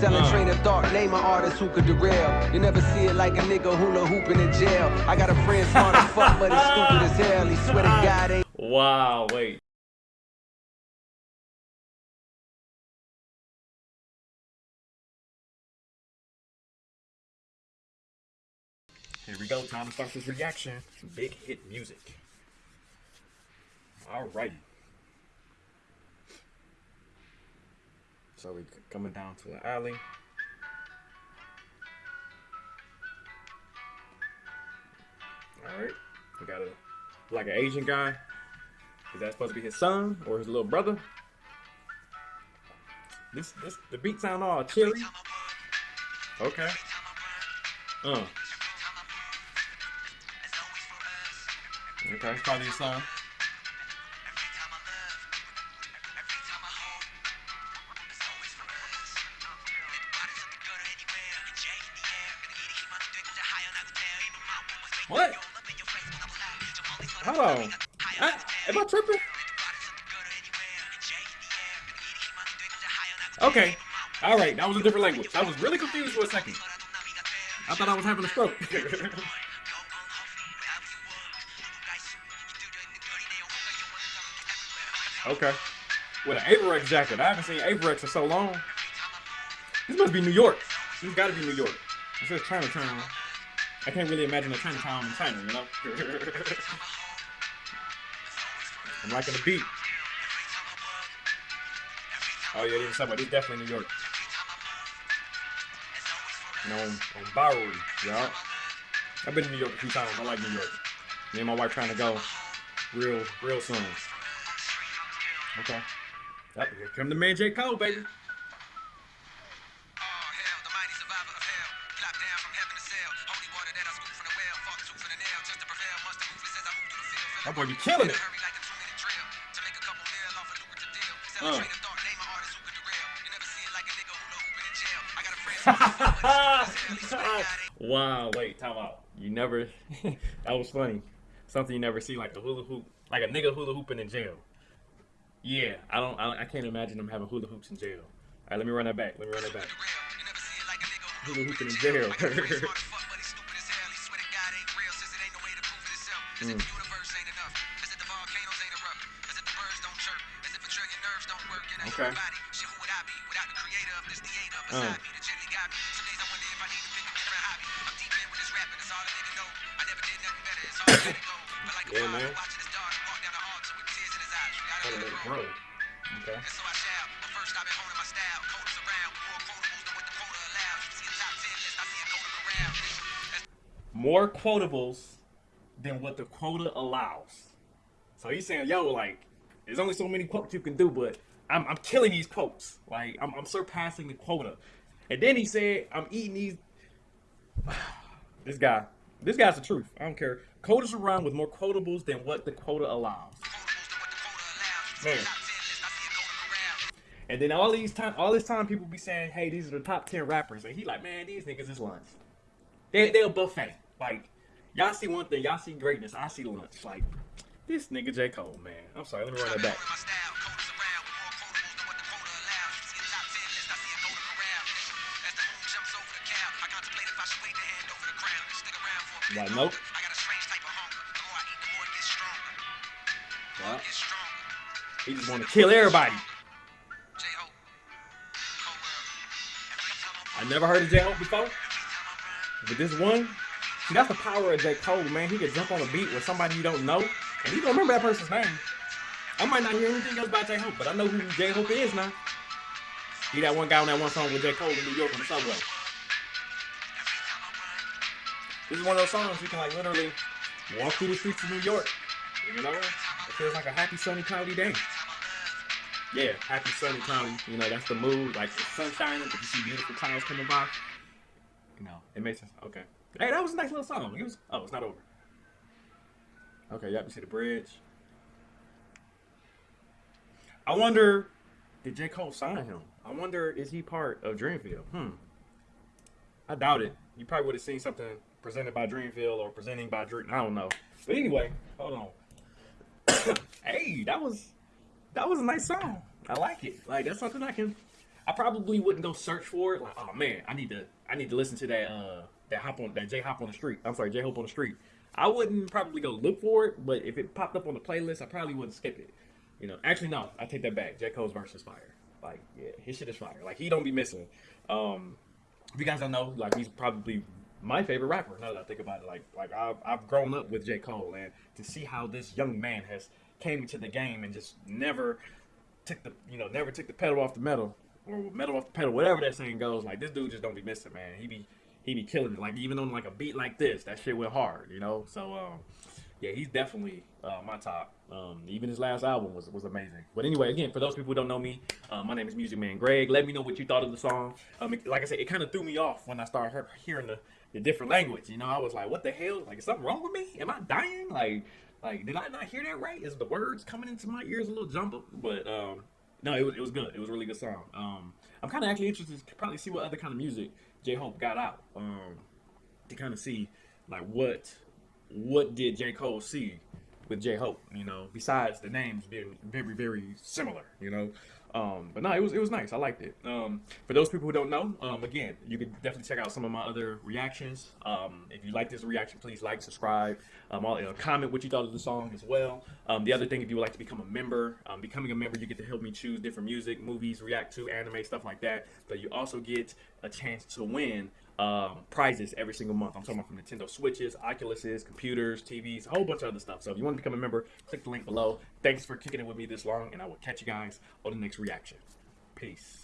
Selling uh. train of thought, name an artist who could derail. You never see it like a nigga hula hooping in jail. I got a friend smart as fuck, but he's stupid as hell. He swear to God ain't. Wow, wait. Here we go, Thomas to start reaction. Big hit music. Alrighty. So we coming down to an alley. Alright. We got a like an Asian guy. Is that supposed to be his son or his little brother? This this the beat sound all chilly. Okay. Uh. Okay, probably his son. What? Hold on. I, am I tripping? Okay. All right. That was a different language. I was really confused for a second. I thought I was having a stroke. okay. With an Avirex jacket. I haven't seen Avirex in so long. This must be New York. This got to be New York. It says Chinatown. I can't really imagine a Chinatown in China, you know? I'm liking the beat. Oh yeah, this is somewhere. This is definitely New York. You know, on, on Bowery, y'all. I've been to New York a few times. I like New York. Me and my wife trying to go real, real soon. Okay. Yep, here come the man J. Cole, baby. That boy be killing it. Uh. wow, wait, time out. You never, that was funny. Something you never see, like a hula hoop, like a nigga hula hooping in jail. Yeah, I don't, I, I can't imagine them having hula hoops in jail. All right, let me run that back. Let me run that back. Hula hooping in jail. mm. Okay. Uh. yeah, man. Gotta let it grow. Okay. More quotables than what the quota allows. So he's saying, yo, like, there's only so many quotes you can do, but I'm, I'm killing these quotes. Like I'm, I'm surpassing the quota. And then he said, I'm eating these. this guy, this guy's the truth. I don't care. Quotas run with more quotables than what the quota allows. Man. And then all these time, all this time, people be saying, "Hey, these are the top ten rappers," and he like, "Man, these niggas is lunch. They they a buffet. Like, y'all see one thing, y'all see greatness. I see lunch. Like, this nigga J Cole, man. I'm sorry, let me run that back. Like, nope. Yeah. He just want to kill everybody. I never heard of J Hope before. But this one, see, that's the power of J. Cole, man. He can jump on a beat with somebody you don't know, and you don't remember that person's name. I might not hear anything else about J. Hope, but I know who J. Hope is now. He that one guy on that one song with J. Cole in New York on the subway. This is one of those songs you can like literally walk through the streets of New York. You know, it feels like a happy sunny cloudy day. Yeah, happy sunny cloudy. You know, that's the mood. Like the sun shining, but you see beautiful clouds coming by. You know, it makes sense. Okay. Hey, that was a nice little song. It was. Oh, it's not over. Okay, yep. You see the bridge. I wonder, did J Cole sign him? I wonder, is he part of Dreamville? Hmm. I doubt it. You probably would have seen something presented by Dreamville or presenting by Dream. I don't know. But anyway, hold on. hey, that was that was a nice song. I like it. Like that's something I can I probably wouldn't go search for it. Like, oh man, I need to I need to listen to that uh that hop on that J Hop on the street. I'm sorry, J Hope on the street. I wouldn't probably go look for it, but if it popped up on the playlist, I probably wouldn't skip it. You know, actually no, I take that back. J Cole's verse is fire. Like, yeah, his shit is fire. Like he don't be missing. Um, if you guys don't know, like he's probably my favorite rapper. Now that I think about it, like like I've, I've grown up with J Cole, and to see how this young man has came into the game and just never took the you know never took the pedal off the metal or metal off the pedal, whatever that saying goes. Like this dude just don't be missing, man. He be he be killing it. Like even on like a beat like this, that shit went hard, you know. So um, yeah, he's definitely uh, my top. Um, even his last album was was amazing. But anyway, again, for those people who don't know me, uh, my name is Music Man Greg. Let me know what you thought of the song. Um, it- like I said, it kind of threw me off when I started hearing the, the different language. You know, I was like, what the hell? Like, is something wrong with me? Am I dying? Like, like did I not hear that right? Is the words coming into my ears a little jumbled? But um, no, it was it was good. It was a really good song. Um, I'm kind of actually interested to probably see what other kind of music J Hope got out. Um, to kind of see like what what did J Cole see with J Hope, you know, besides the names being very very similar, you know. Um, but no, it was it was nice. I liked it. Um, for those people who don't know, um, again, you can definitely check out some of my other reactions. Um, if you like this reaction, please like, subscribe, um, all, uh, comment what you thought of the song as well. Um, the other thing, if you would like to become a member, becoming a member, you get to help me choose different music, movies, react to anime, stuff like that. But you also get a chance to win um, prizes every single month. I'm talking about from Nintendo Switches, Oculuses, computers, TVs, a whole bunch of other stuff. So if you want to become a member, click the link below. Thanks for kicking it with me this long, and I will catch you guys on the next reaction. Peace.